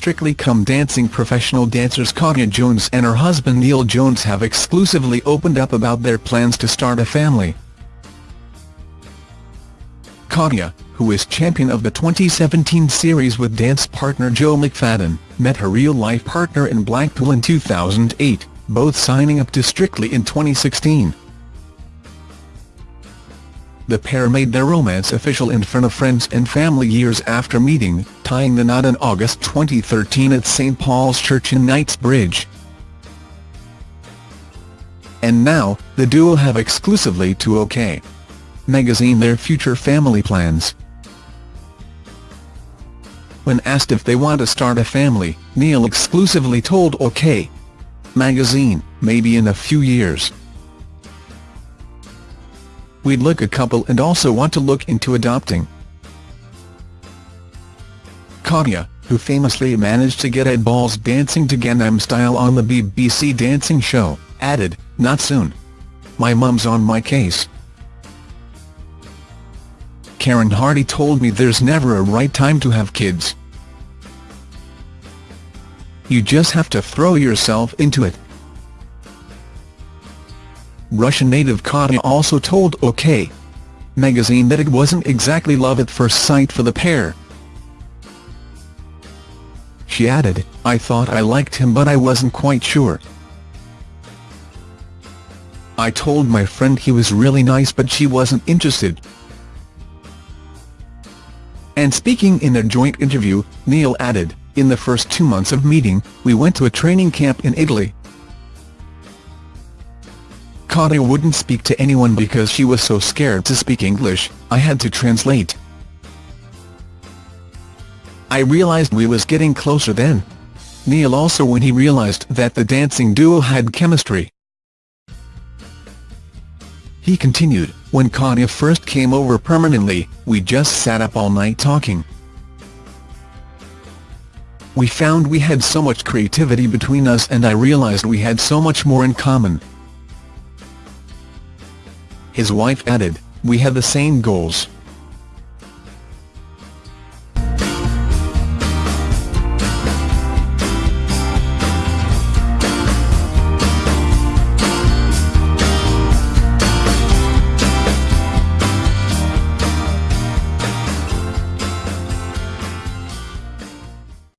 Strictly Come Dancing professional dancers Katya Jones and her husband Neil Jones have exclusively opened up about their plans to start a family. Katya, who is champion of the 2017 series with dance partner Joe McFadden, met her real-life partner in Blackpool in 2008, both signing up to Strictly in 2016. The pair made their romance official in front of friends and family years after meeting, tying the knot in August 2013 at St Paul's Church in Knightsbridge. And now, the duo have exclusively to OK! magazine their future family plans. When asked if they want to start a family, Neil exclusively told OK! magazine, maybe in a few years. We'd look a couple and also want to look into adopting. Katya, who famously managed to get Ed Balls dancing to Gangnam Style on the BBC dancing show, added, not soon. My mum's on my case. Karen Hardy told me there's never a right time to have kids. You just have to throw yourself into it. Russian native Katya also told OK! magazine that it wasn't exactly love at first sight for the pair. She added, I thought I liked him but I wasn't quite sure. I told my friend he was really nice but she wasn't interested. And speaking in a joint interview, Neil added, in the first two months of meeting, we went to a training camp in Italy. Katya wouldn't speak to anyone because she was so scared to speak English, I had to translate. I realized we was getting closer then. Neil also when he realized that the dancing duo had chemistry. He continued, when Katya first came over permanently, we just sat up all night talking. We found we had so much creativity between us and I realized we had so much more in common. His wife added, we have the same goals.